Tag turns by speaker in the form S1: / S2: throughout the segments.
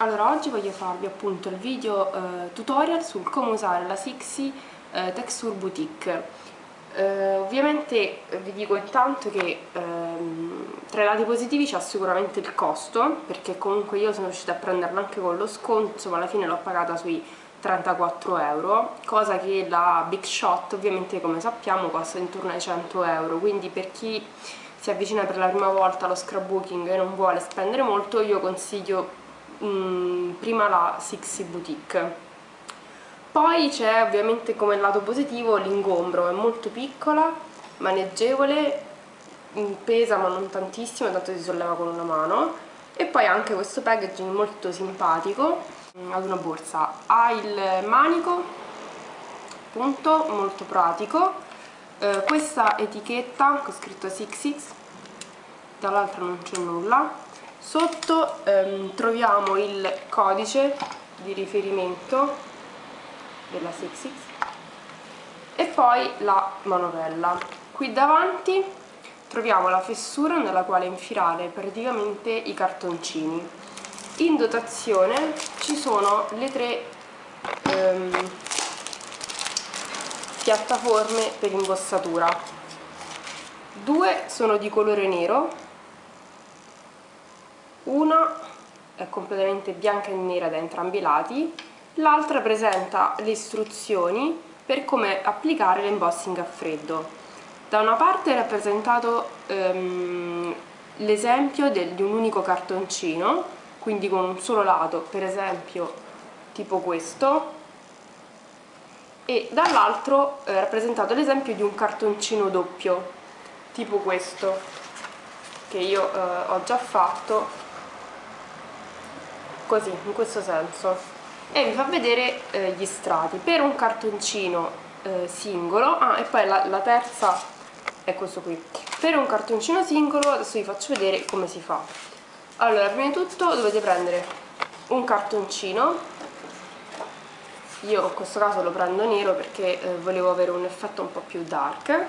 S1: Allora, oggi voglio farvi appunto il video eh, tutorial sul come usare la Sixi eh, Texture Boutique. Eh, ovviamente vi dico intanto che ehm, tra i lati positivi c'è sicuramente il costo, perché comunque io sono riuscita a prenderla anche con lo sconto, ma alla fine l'ho pagata sui 34 euro, cosa che la Big Shot ovviamente come sappiamo costa intorno ai 100 euro, quindi per chi si avvicina per la prima volta allo scrapbooking e non vuole spendere molto, io consiglio Mm, prima la Sixi Boutique. Poi c'è ovviamente come lato positivo l'ingombro, è molto piccola, maneggevole, mm, pesa ma non tantissimo, tanto si solleva con una mano. E poi anche questo packaging molto simpatico mm, ad una borsa. Ha il manico appunto molto pratico. Eh, questa etichetta con scritto 66 dall'altra non c'è nulla sotto ehm, troviamo il codice di riferimento della 66 e poi la manovella. Qui davanti troviamo la fessura nella quale infilare praticamente i cartoncini. In dotazione ci sono le tre ehm, piattaforme per imbossatura due sono di colore nero una è completamente bianca e nera da entrambi i lati l'altra presenta le istruzioni per come applicare l'embossing a freddo. Da una parte è rappresentato um, l'esempio di un unico cartoncino quindi con un solo lato per esempio tipo questo e dall'altro è rappresentato l'esempio di un cartoncino doppio tipo questo che io eh, ho già fatto così, in questo senso. E vi fa vedere eh, gli strati. Per un cartoncino eh, singolo ah e poi la, la terza è questo qui. Per un cartoncino singolo adesso vi faccio vedere come si fa. Allora prima di tutto dovete prendere un cartoncino. Io in questo caso lo prendo nero perché eh, volevo avere un effetto un po' più dark.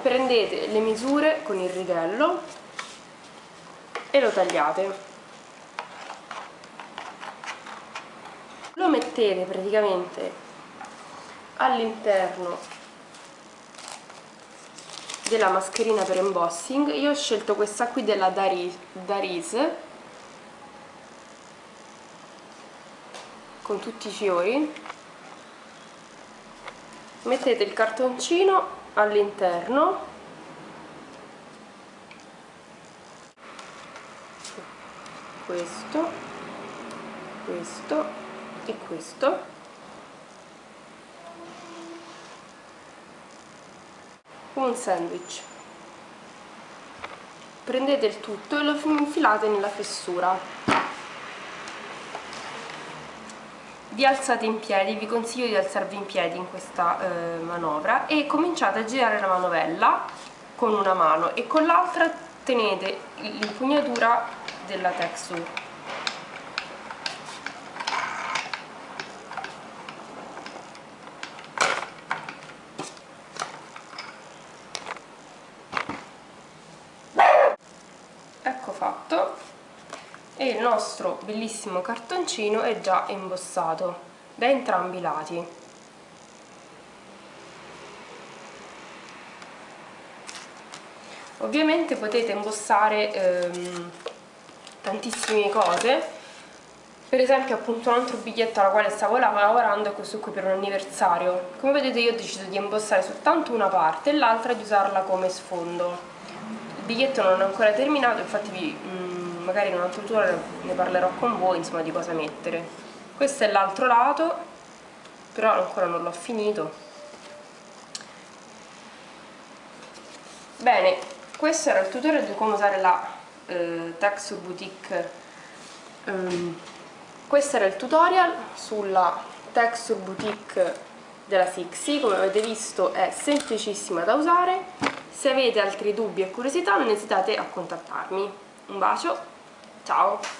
S1: Prendete le misure con il righello e lo tagliate lo mettete praticamente all'interno della mascherina per embossing. Io ho scelto questa qui della Daris con tutti i fiori. Mettete il cartoncino all'interno. Questo questo e questo. Un sandwich. Prendete il tutto e lo infilate nella fessura. Vi alzate in piedi, vi consiglio di alzarvi in piedi in questa eh, manovra e cominciate a girare la manovella con una mano e con l'altra tenete l'impugnatura della texture fatto e il nostro bellissimo cartoncino è già imbossato da entrambi i lati. Ovviamente potete imbossare ehm, tantissime cose. Per esempio appunto un altro biglietto alla quale stavo lavorando è questo qui per un anniversario. Come vedete io ho deciso di imbossare soltanto una parte e l'altra di usarla come sfondo. Biglietto non è ancora terminato, infatti vi, mh, mm, magari in un altro tutorial ne parlerò con voi insomma, di cosa mettere. Questo è l'altro lato, però ancora non l'ho finito. Bene, questo era il tutorial di come usare la eh, Texture Boutique. Um, questo era il tutorial sulla Texture Boutique della Sixi, come avete visto è semplicissima da usare se avete altri dubbi e curiosità non esitate a contattarmi. Un bacio, ciao!